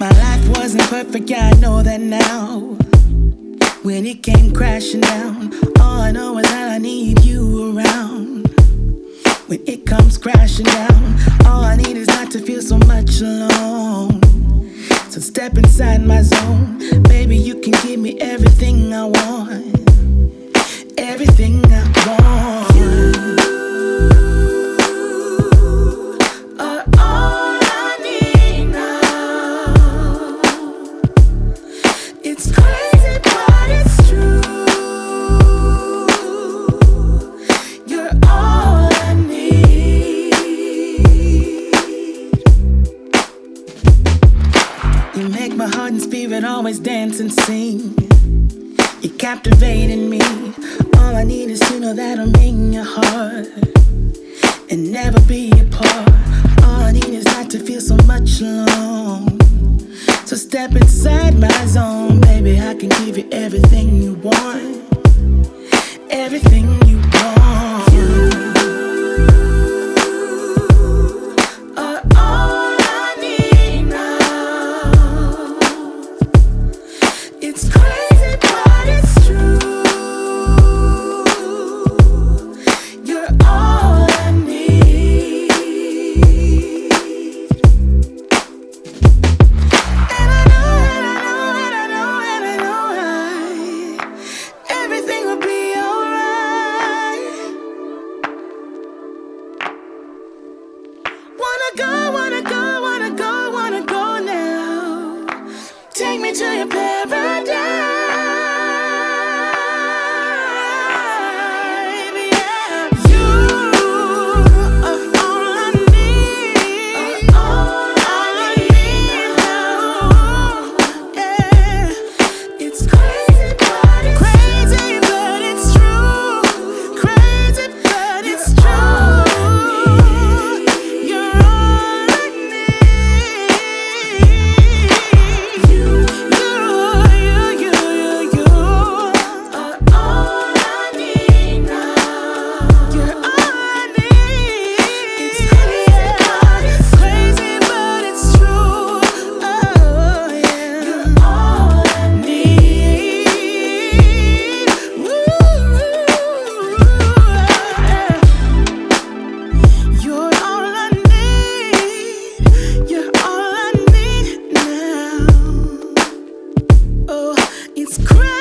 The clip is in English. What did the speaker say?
My life wasn't perfect, yeah, I know that now. When it came crashing down, all I know is that I need you around. When it comes crashing down, all I need is not to feel so much alone. So step inside my zone, baby, you can give me everything I want. Everything I want. You are all I need now. It's crazy, Make my heart and spirit always dance and sing. You're captivating me. All I need is to know that I'm in your heart and never be apart. All I need is not to feel so much alone. So step inside my zone, baby. I can give you everything you want, everything. take me to your paradise. It's crazy.